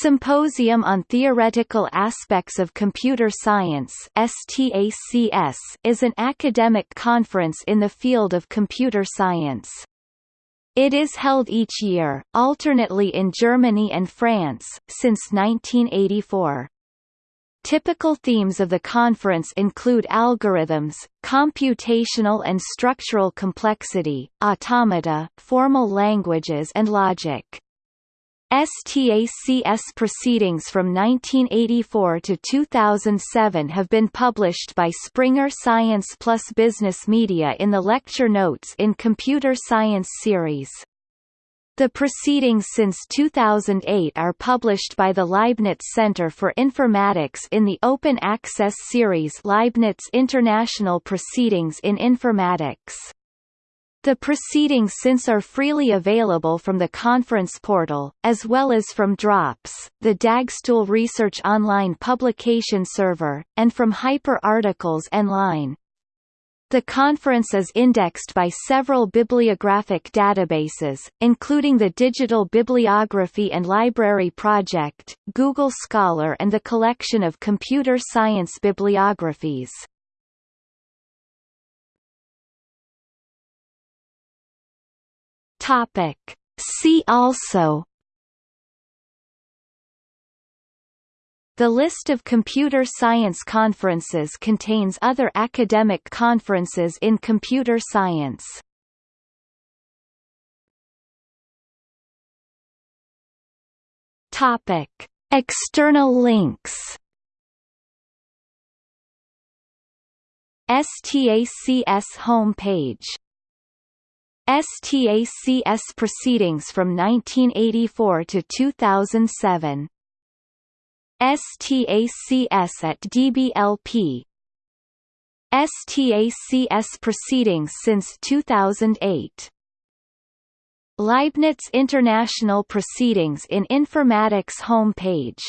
Symposium on Theoretical Aspects of Computer Science is an academic conference in the field of computer science. It is held each year, alternately in Germany and France, since 1984. Typical themes of the conference include algorithms, computational and structural complexity, automata, formal languages and logic. STACS proceedings from 1984 to 2007 have been published by Springer Science Plus Business Media in the lecture notes in Computer Science series. The proceedings since 2008 are published by the Leibniz Center for Informatics in the Open Access series Leibniz International Proceedings in Informatics. The proceedings since are freely available from the conference portal, as well as from DROPS, the Dagstuhl Research Online publication server, and from Hyper Articles Online. The conference is indexed by several bibliographic databases, including the Digital Bibliography and Library Project, Google Scholar and the collection of computer science bibliographies. Topic. See also The list of computer science conferences contains other academic conferences in computer science. Topic: External links. STACS homepage STACS proceedings from 1984 to 2007. STACS at DBLP STACS proceedings since 2008. Leibniz International Proceedings in Informatics homepage